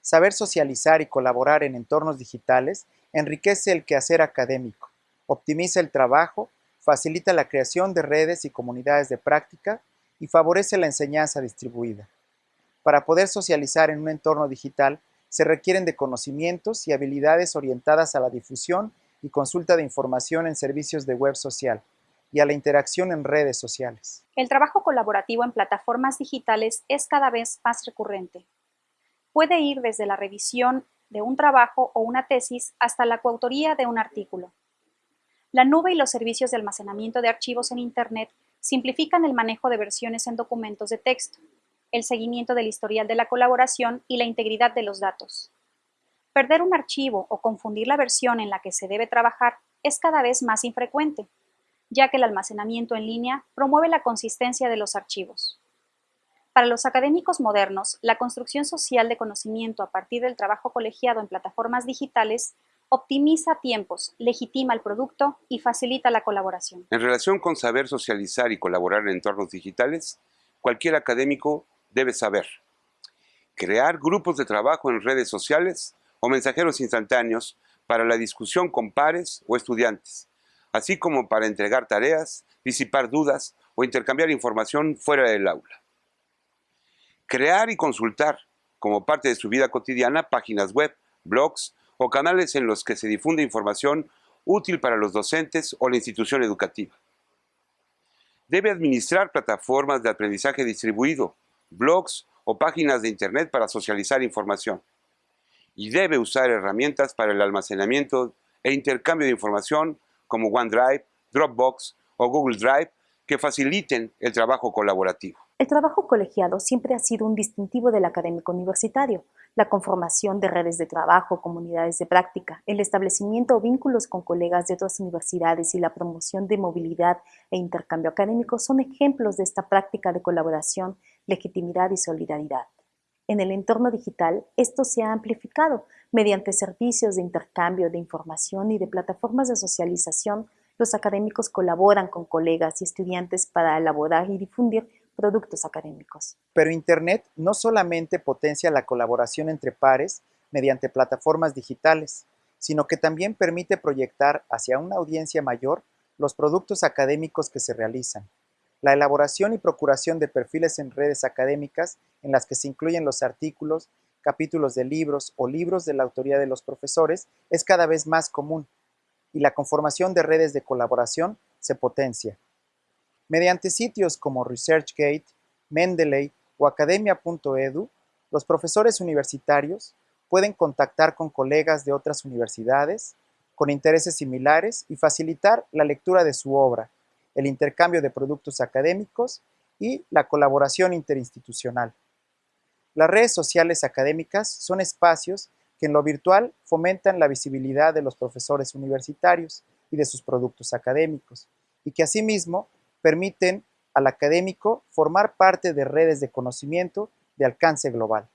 Saber socializar y colaborar en entornos digitales enriquece el quehacer académico, optimiza el trabajo, facilita la creación de redes y comunidades de práctica y favorece la enseñanza distribuida. Para poder socializar en un entorno digital, se requieren de conocimientos y habilidades orientadas a la difusión y consulta de información en servicios de web social y a la interacción en redes sociales. El trabajo colaborativo en plataformas digitales es cada vez más recurrente. Puede ir desde la revisión de un trabajo o una tesis hasta la coautoría de un artículo. La nube y los servicios de almacenamiento de archivos en Internet simplifican el manejo de versiones en documentos de texto, el seguimiento del historial de la colaboración y la integridad de los datos. Perder un archivo o confundir la versión en la que se debe trabajar es cada vez más infrecuente, ya que el almacenamiento en línea promueve la consistencia de los archivos. Para los académicos modernos, la construcción social de conocimiento a partir del trabajo colegiado en plataformas digitales optimiza tiempos, legitima el producto y facilita la colaboración. En relación con saber socializar y colaborar en entornos digitales, cualquier académico debe saber crear grupos de trabajo en redes sociales o mensajeros instantáneos para la discusión con pares o estudiantes, así como para entregar tareas, disipar dudas o intercambiar información fuera del aula crear y consultar como parte de su vida cotidiana páginas web, blogs o canales en los que se difunde información útil para los docentes o la institución educativa. Debe administrar plataformas de aprendizaje distribuido, blogs o páginas de Internet para socializar información. Y debe usar herramientas para el almacenamiento e intercambio de información como OneDrive, Dropbox o Google Drive que faciliten el trabajo colaborativo. El trabajo colegiado siempre ha sido un distintivo del académico universitario. La conformación de redes de trabajo, comunidades de práctica, el establecimiento o vínculos con colegas de otras universidades y la promoción de movilidad e intercambio académico son ejemplos de esta práctica de colaboración, legitimidad y solidaridad. En el entorno digital, esto se ha amplificado mediante servicios de intercambio de información y de plataformas de socialización. Los académicos colaboran con colegas y estudiantes para elaborar y difundir productos académicos. Pero Internet no solamente potencia la colaboración entre pares mediante plataformas digitales, sino que también permite proyectar hacia una audiencia mayor los productos académicos que se realizan. La elaboración y procuración de perfiles en redes académicas en las que se incluyen los artículos, capítulos de libros o libros de la autoría de los profesores es cada vez más común y la conformación de redes de colaboración se potencia. Mediante sitios como ResearchGate, Mendeley o academia.edu, los profesores universitarios pueden contactar con colegas de otras universidades con intereses similares y facilitar la lectura de su obra, el intercambio de productos académicos y la colaboración interinstitucional. Las redes sociales académicas son espacios que en lo virtual fomentan la visibilidad de los profesores universitarios y de sus productos académicos, y que asimismo permiten al académico formar parte de redes de conocimiento de alcance global.